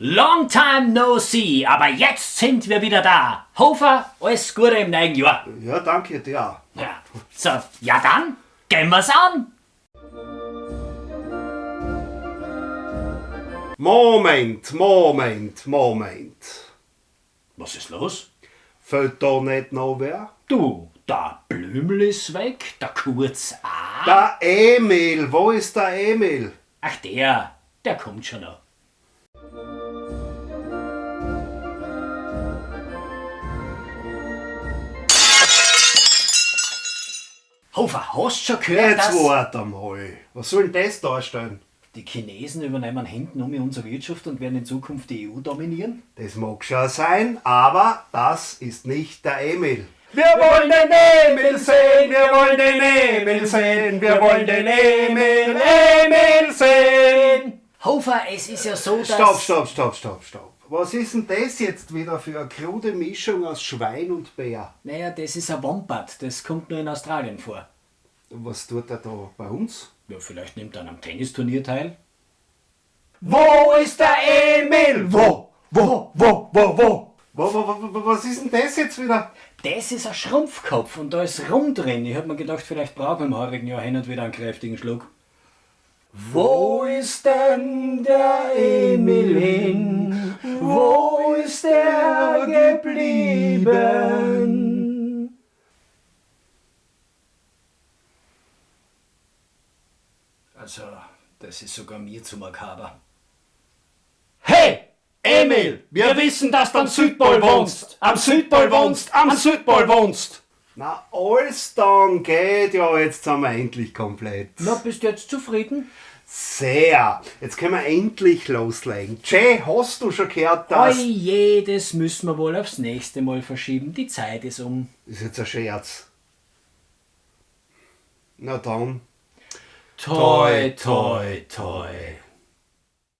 Long time no see, aber jetzt sind wir wieder da. Hofer, alles Gute im neuen Jahr. Ja, danke dir auch. Ja. So, ja dann, gehen wir's an. Moment, Moment, Moment. Was ist los? Fällt da nicht noch wer? Du, der Blümel ist weg, der Kurz auch. Der Emil, wo ist der Emil? Ach der, der kommt schon noch. Hofer, hast du schon gehört, Jetzt warte mal. Was soll denn das darstellen? die Chinesen übernehmen hinten um unsere Wirtschaft und werden in Zukunft die EU dominieren? Das mag schon sein, aber das ist nicht der Emil. Wir wollen den Emil sehen, wir wollen den Emil sehen, wir wollen den Emil, Emil sehen. Hofer, es ist ja so, dass... Stopp, stopp, stopp, stopp, stopp. Was ist denn das jetzt wieder für eine krude Mischung aus Schwein und Bär? Naja, das ist ein Wombat, das kommt nur in Australien vor. Was tut er da bei uns? Ja, vielleicht nimmt er an einem Tennisturnier teil. Wo ist der Emil? Wo, wo, wo, wo, wo? Wa- wa- wa- Was ist denn das jetzt wieder? Das ist ein Schrumpfkopf und da ist Rum drin. Ich hab mir gedacht, vielleicht brauchen wir im heurigen Jahr hin und wieder einen kräftigen Schluck. Wo ist denn der Emil hin? Wo ist er geblieben? Also, das ist sogar mir zu makaber. Hey, Emil, wir wissen, dass du am Südpol wohnst. Am Südpol wohnst, am Südpol wohnst. Na, alles dann geht ja, jetzt sind wir endlich komplett. Na, bist du jetzt zufrieden? Sehr. Jetzt können wir endlich loslegen. Jay, hast du schon gehört, dass... Oje, das müssen wir wohl aufs nächste Mal verschieben. Die Zeit ist um. Ist jetzt ein Scherz. Na dann. Toi, toi, toi.